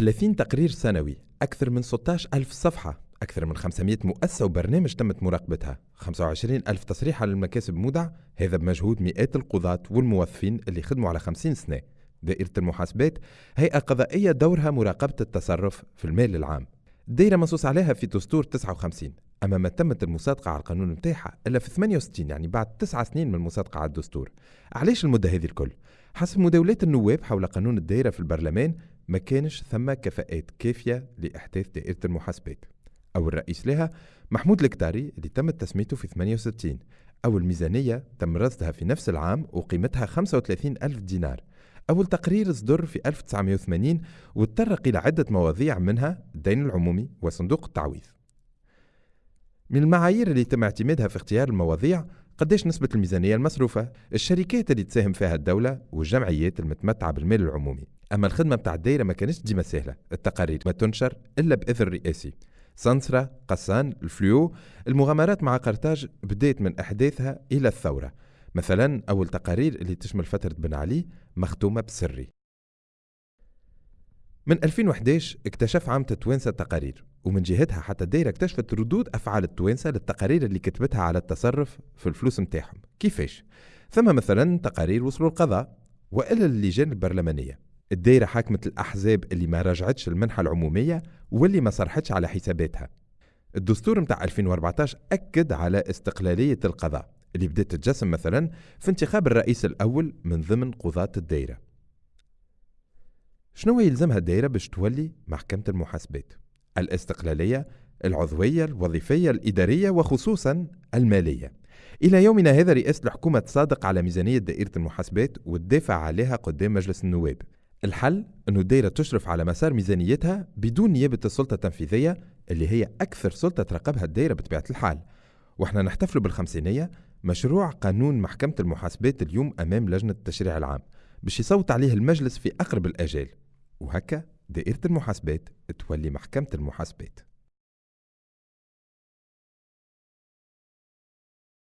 30 تقرير سنوي أكثر من 16 ألف صفحة أكثر من 500 مؤسسة وبرنامج تمت مراقبتها. 25 ألف تصريح على المكاسب مودع هذا بمجهود مئات القضاة والموظفين اللي خدموا على 50 سنة. دائرة المحاسبات هيئة قضائية دورها مراقبة التصرف في المال العام. الدائرة منصوص عليها في دستور 59 أما ما تمت المصادقة على القانون نتاعها إلا في 68 يعني بعد تسعة سنين من المصادقة على الدستور. علاش المدة هذه الكل؟ حسب مداولات النواب حول قانون الدائرة في البرلمان ما كانش ثم كفاءات كافية لإحداث دائرة المحاسبات. أول رئيس لها محمود الكتاري اللي تم تسميته في 68 أول ميزانية تم رصدها في نفس العام وقيمتها 35 ألف دينار. أول تقرير صدر في 1980 وتطرق إلى عدة مواضيع منها الدين العمومي وصندوق التعويض. من المعايير اللي تم اعتمادها في اختيار المواضيع قديش نسبة الميزانية المصروفة؟ الشركات اللي تساهم فيها الدولة والجمعيات المتمتعة بالمال العمومي. أما الخدمة متاع الدائرة ما كانتش ديما سهلة. التقارير ما تنشر إلا بإذن رئاسي سنسرة قسان الفليو المغامرات مع قرطاج بدأت من إحداثها إلى الثورة. مثلا أول تقارير اللي تشمل فترة بن علي مختومة بسري. من 2011 اكتشف عامة التوانسة التقارير ومن جهتها حتى الدائرة اكتشفت ردود أفعال التوانسة للتقارير اللي كتبتها على التصرف في الفلوس متاعهم كيفاش؟ ثم مثلا تقارير وصلوا القضاء وإلا اللجان البرلمانية. الدائرة حاكمت الأحزاب اللي ما راجعتش المنحة العمومية واللي ما صرحتش على حساباتها. الدستور متاع 2014 أكد على استقلالية القضاء اللي بدأت تتجسم مثلا في انتخاب الرئيس الأول من ضمن قضاة الدائرة شنو يلزمها الدائرة باش تولي محكمة المحاسبات؟ الاستقلالية العضوية الوظيفية الإدارية وخصوصا المالية. إلى يومنا هذا رئاسة الحكومة تصادق على ميزانية دائرة المحاسبات وتدافع عليها قدام مجلس النواب. الحل أنه الدائرة تشرف على مسار ميزانيتها بدون نيابة السلطة التنفيذية اللي هي أكثر سلطة تراقبها الدائرة بطبيعة الحال. وإحنا نحتفل بالخمسينية مشروع قانون محكمة المحاسبات اليوم أمام لجنة التشريع العام باش يصوت عليه المجلس في أقرب الأجال. وهكا دائرة المحاسبات تولي محكمة المحاسبات.